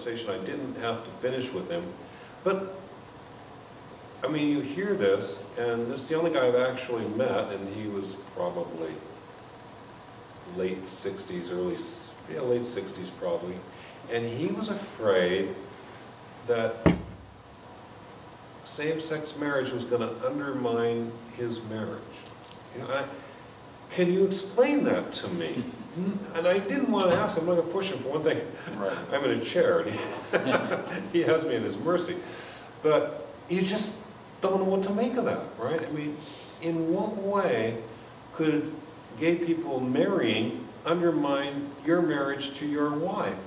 conversation I didn't have to finish with him. But, I mean, you hear this, and this is the only guy I've actually met, and he was probably late sixties, early, yeah, late sixties probably. And he was afraid that same-sex marriage was gonna undermine his marriage. You know, I, can you explain that to me? And I didn't want to ask, him, I'm not gonna push him for one thing. Right. I'm in a chair, and he, he has me in his mercy. But you just don't know what to make of that, right? I mean, in what way could gay people marrying undermine your marriage to your wife?